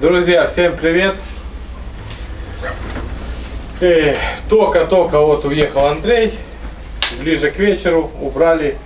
Друзья, всем привет! Только-только вот уехал Андрей. Ближе к вечеру убрали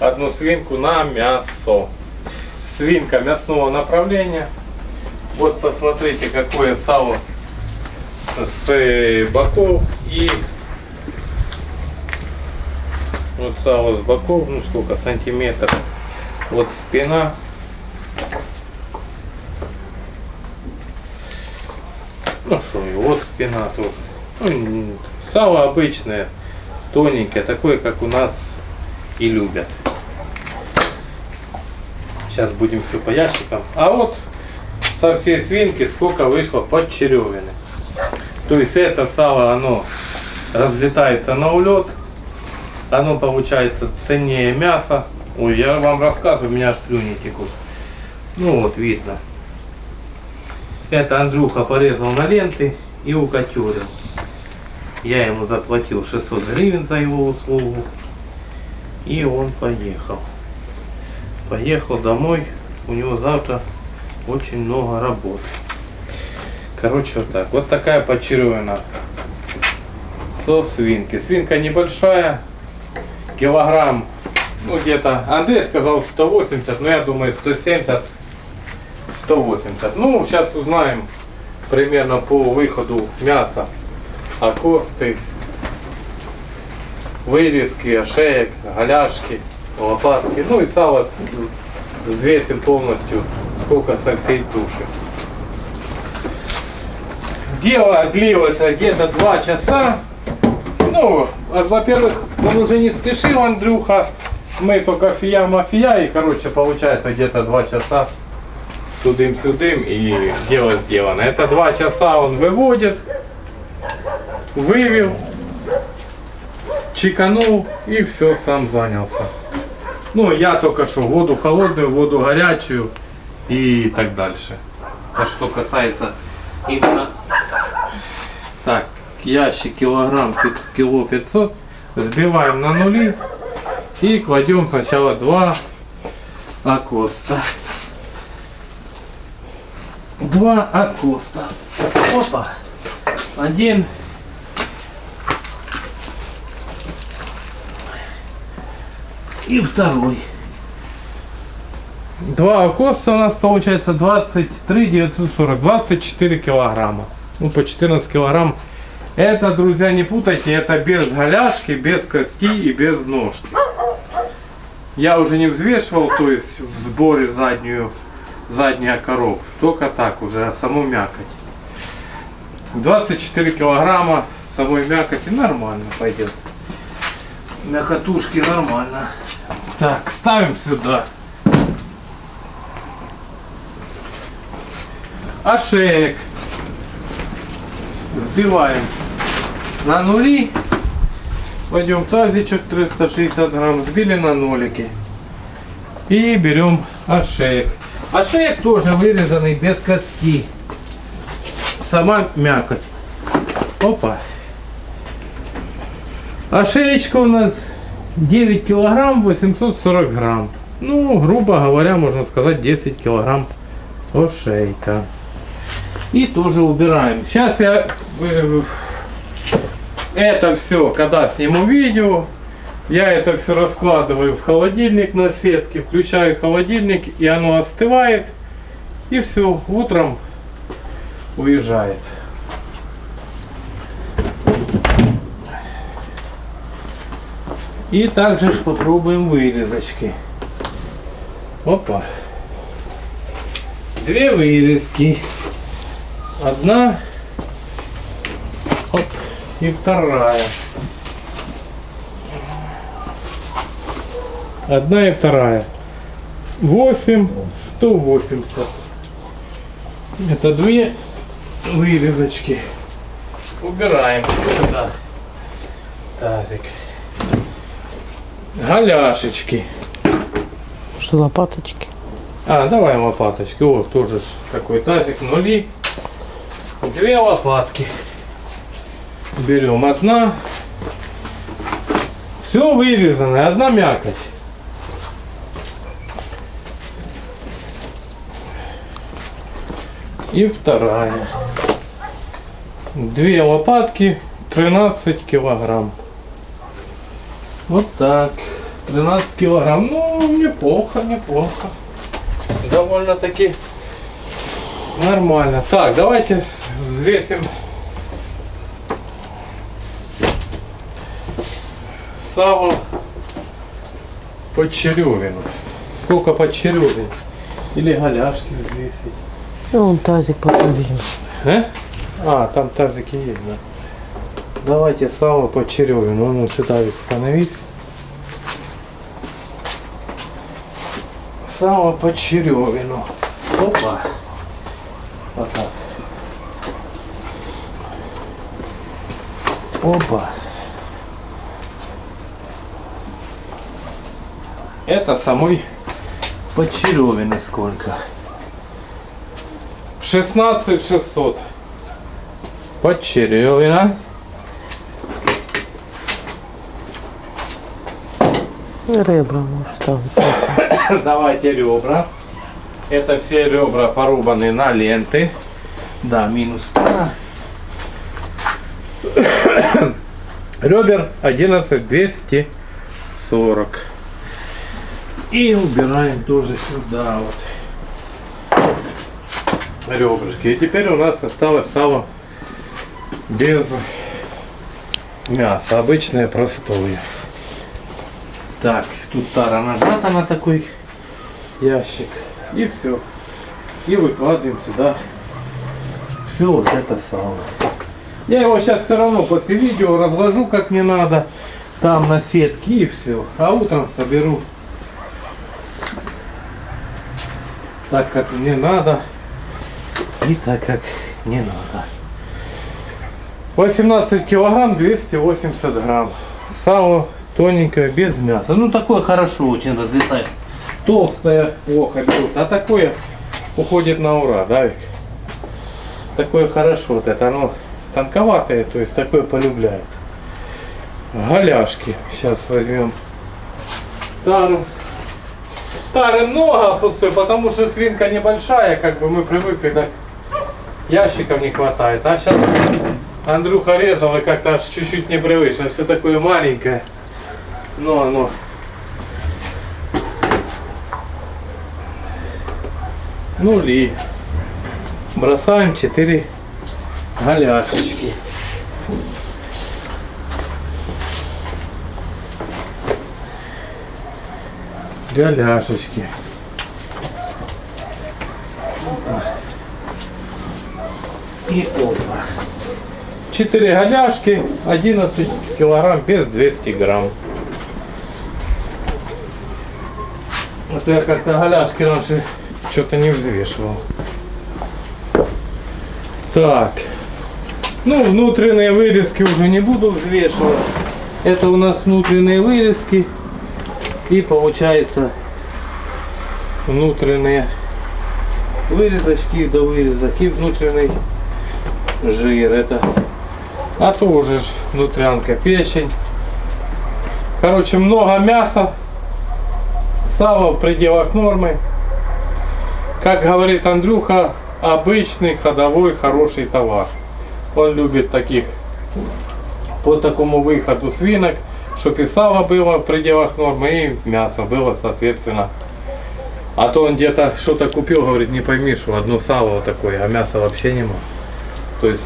одну свинку на мясо. Свинка мясного направления. Вот посмотрите, какое сало с э, боков и вот сало с боков, ну сколько сантиметров. Вот спина Ну что, вот спина тоже. Ну, сало обычное, тоненькое, такое, как у нас и любят. Сейчас будем все по ящикам. А вот со всей свинки сколько вышло под черевины. То есть это сало, оно разлетается на улет. Оно получается ценнее мяса. Ой, я вам рассказываю, у меня аж слюни текут. Ну вот, видно. Это Андрюха порезал на ленты и укатюрил. Я ему заплатил 600 гривен за его услугу. И он поехал. Поехал домой. У него завтра очень много работы. Короче, вот так. Вот такая почеревина со свинки. Свинка небольшая. Килограмм, ну где-то, Андрей сказал 180, но я думаю 170 180. Ну, сейчас узнаем примерно по выходу мяса. Окосты, вырезки, ошеек, голяшки, лопатки. Ну и сало взвесим полностью, сколько со всей туши. Дело длилось где-то два часа. Ну, во-первых, он уже не спешил, Андрюха. Мы только фия-мафия, и, короче, получается где-то два часа тудым-сюдым и дело сделано. Это два часа он выводит, вывел, чеканул и все, сам занялся. Ну, я только что воду холодную, воду горячую и так дальше. А что касается именно... Так, ящик килограмм, кило 500. Сбиваем на нули и кладем сначала два акоста два акоста. Опа. Один. И второй. Два акоста у нас получается 23 940, 24 килограмма. Ну, по 14 килограмм. Это, друзья, не путайте, это без голяшки, без кости и без ножки. Я уже не взвешивал, то есть в сборе заднюю задняя коров. Только так уже, а саму мякоть. 24 килограмма самой мякоти нормально пойдет. Мякотушки нормально. Так, ставим сюда. Ошеек. Сбиваем на нули. Пойдем тазичек 360 грамм. Сбили на нолики. И берем ошеек. А тоже вырезанный без кости. Сама мякоть. Опа. А у нас 9 килограмм 840 грамм. Ну, грубо говоря, можно сказать 10 килограмм ошейка. И тоже убираем. Сейчас я э, это все, когда сниму видео, я это все раскладываю в холодильник на сетке, включаю холодильник, и оно остывает. И все, утром уезжает. И также ж попробуем вырезочки. Опа. Две вырезки. Одна. Оп. И вторая. Одна и вторая. 8, 180. Это две вырезочки. Убираем сюда тазик. Голяшечки. Что лопаточки? А, давай лопаточки. О, тоже какой тазик. Нули. Две лопатки. Берем одна. Все вырезано. Одна мякоть. И вторая. Две лопатки, 13 килограмм. Вот так. 13 килограмм. Ну, неплохо, неплохо. Довольно-таки нормально. Так, давайте взвесим сало под черевину. Сколько под черевин? Или голяшки взвесить? Ну, вон тазик потом видим. А? А, там тазики есть, да. Давайте сало под черевину. Ну, сюда ведь становись. Сало под черевину. Опа. Вот так. Опа. Это самой подчеревины сколько? 16 600. Подчеревина. Ребра можешь ставить. Давайте ребра. Это все ребра порубаны на ленты. Да, минус пара. Ребер 11 240. И убираем тоже сюда вот ребрышки. И теперь у нас осталось сало без мяса. Обычное простое. Так, тут тара нажата на такой ящик. И все. И выкладываем сюда все вот это сало. Я его сейчас все равно после видео разложу как мне надо. Там на сетке и все. А утром соберу так как мне надо и так как не надо. 18 килограмм 280 грамм. Сало тоненькое, без мяса. Ну такое хорошо очень разлетает. Толстое плохо берут, а такое уходит на ура, да? Такое хорошо, вот это оно тонковатое, то есть такое полюбляют. Голяшки. Сейчас возьмем тару. Тары много пустой, потому что свинка небольшая, как бы мы привыкли так ящиков не хватает. А сейчас Андрюха резал и как-то аж чуть-чуть непривычно. Все такое маленькое. Но оно нули. Бросаем 4 голяшечки. Голяшечки. И опа. 4 голяшки, 11 килограмм, без 200 грамм. А я как-то голяшки раньше что-то не взвешивал. Так. Ну, внутренние вырезки уже не буду взвешивать. Это у нас внутренние вырезки. И получается внутренние вырезочки до вырезок и внутренний жир. Это а тоже ж внутрянка печень. Короче, много мяса. Сало в пределах нормы. Как говорит Андрюха, обычный ходовой хороший товар. Он любит таких по такому выходу свинок, чтобы и сало было в пределах нормы, и мясо было соответственно. А то он где-то что-то купил, говорит, не пойми, что одно сало такое, а мяса вообще нема. То есть,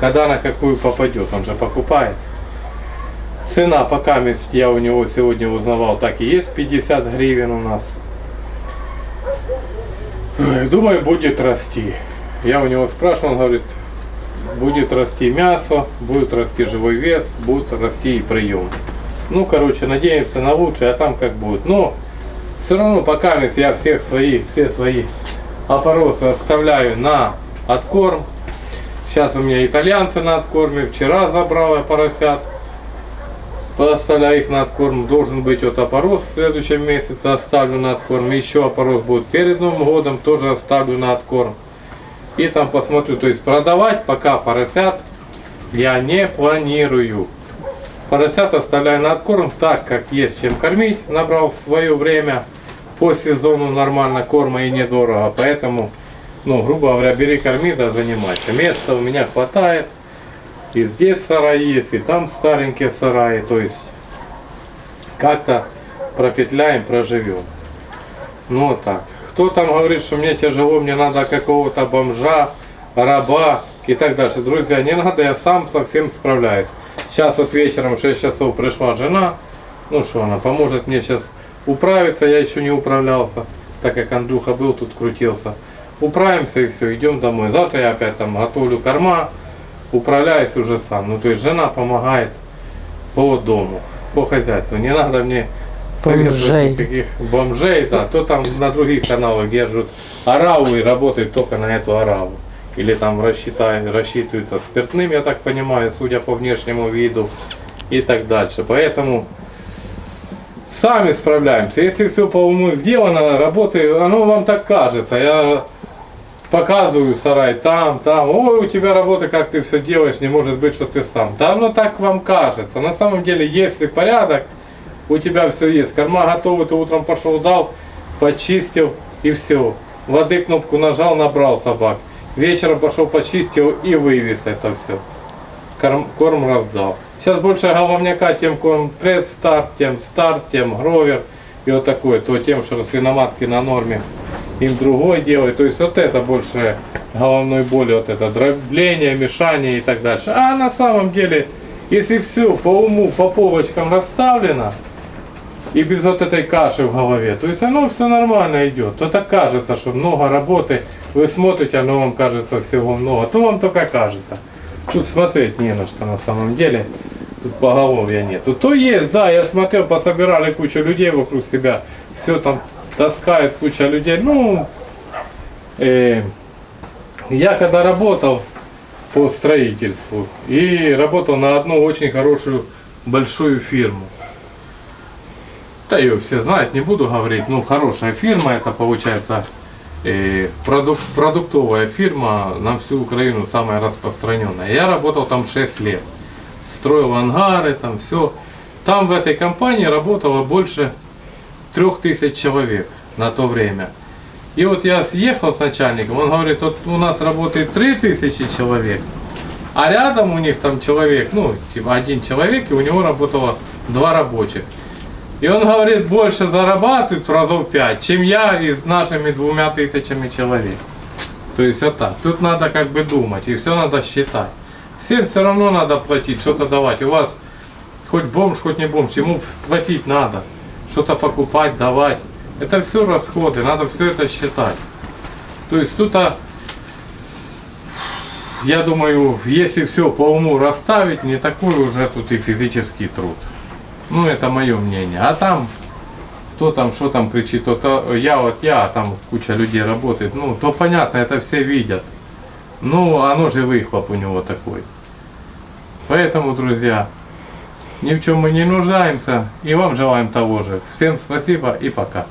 когда на какую попадет, он же покупает. Цена пока я у него сегодня узнавал, так и есть 50 гривен у нас. Думаю, будет расти. Я у него спрашивал, он говорит, будет расти мясо, будет расти живой вес, будет расти и прием. Ну, короче, надеемся на лучшее, а там как будет. Но все равно пока я всех свои, все свои опоросы оставляю на откорм. Сейчас у меня итальянцы на откорме. Вчера забрал я поросят. Поставляю их на откорм. Должен быть вот опорос в следующем месяце. Оставлю на откорм. Еще опорос будет перед Новым годом. Тоже оставлю на откорм. И там посмотрю. То есть продавать пока поросят я не планирую. Поросят оставляю на откорм так, как есть чем кормить. Набрал в свое время по сезону нормально корма и недорого. Поэтому ну, грубо говоря, бери, корми, да занимайся. Места у меня хватает. И здесь сарай есть, и там старенькие сараи. То есть как-то пропетляем, проживем. Ну вот так. Кто там говорит, что мне тяжело, мне надо какого-то бомжа, раба и так дальше. Друзья, не надо, я сам совсем справляюсь. Сейчас вот вечером в 6 часов пришла жена. Ну что она, поможет мне сейчас управиться, я еще не управлялся, так как Андрюха был тут, крутился. Управимся и все, идем домой. Завтра я опять там готовлю корма, управляюсь уже сам. Ну то есть жена помогает по дому, по хозяйству. Не надо мне советовать Бомжей. никаких бомжей, да, то там на других каналах держат ораву и работают только на эту ораву. Или там рассчитают, рассчитываются спиртным, я так понимаю, судя по внешнему виду и так дальше. Поэтому сами справляемся. Если все по уму сделано, работы, оно вам так кажется. Я показываю сарай там, там. Ой, у тебя работа, как ты все делаешь, не может быть, что ты сам. Да оно так вам кажется. На самом деле, если порядок, у тебя все есть. Корма готовы, ты утром пошел, дал, почистил и все. Воды кнопку нажал, набрал собак. Вечером пошел почистил и вывез это все. Корм, корм раздал. Сейчас больше головняка, тем корм предстарт, тем старт, тем гровер. И вот такое, то тем, что свиноматки на норме им другой делает. То есть вот это больше головной боли, вот это дробление, мешание и так дальше. А на самом деле, если все по уму, по полочкам расставлено, и без вот этой каши в голове. То есть оно все нормально идет. То так кажется, что много работы. Вы смотрите, оно вам кажется всего много. То вам только кажется. Тут смотреть не на что на самом деле. Тут поголовья нет. То есть, да, я смотрел, пособирали кучу людей вокруг себя. Все там таскает куча людей. Ну, э, я когда работал по строительству и работал на одну очень хорошую большую фирму. Да ее все знают, не буду говорить. Ну, хорошая фирма, это получается э, продук- продуктовая фирма на всю Украину, самая распространенная. Я работал там 6 лет. Строил ангары, там все. Там в этой компании работало больше трех тысяч человек на то время. И вот я съехал с начальником, он говорит, вот у нас работает три тысячи человек, а рядом у них там человек, ну, типа один человек, и у него работало два рабочих. И он говорит, больше зарабатывает в разов пять, чем я и с нашими двумя тысячами человек. То есть вот так. Тут надо как бы думать, и все надо считать. Всем все равно надо платить, что-то давать. У вас хоть бомж, хоть не бомж, ему платить надо. Что-то покупать, давать. Это все расходы, надо все это считать. То есть тут, а, я думаю, если все по уму расставить, не такой уже тут и физический труд. Ну, это мое мнение. А там, кто там, что там кричит, то, то я вот я, а там куча людей работает. Ну, то понятно, это все видят. Ну, оно же выхлоп у него такой. Поэтому, друзья, ни в чем мы не нуждаемся. И вам желаем того же. Всем спасибо и пока.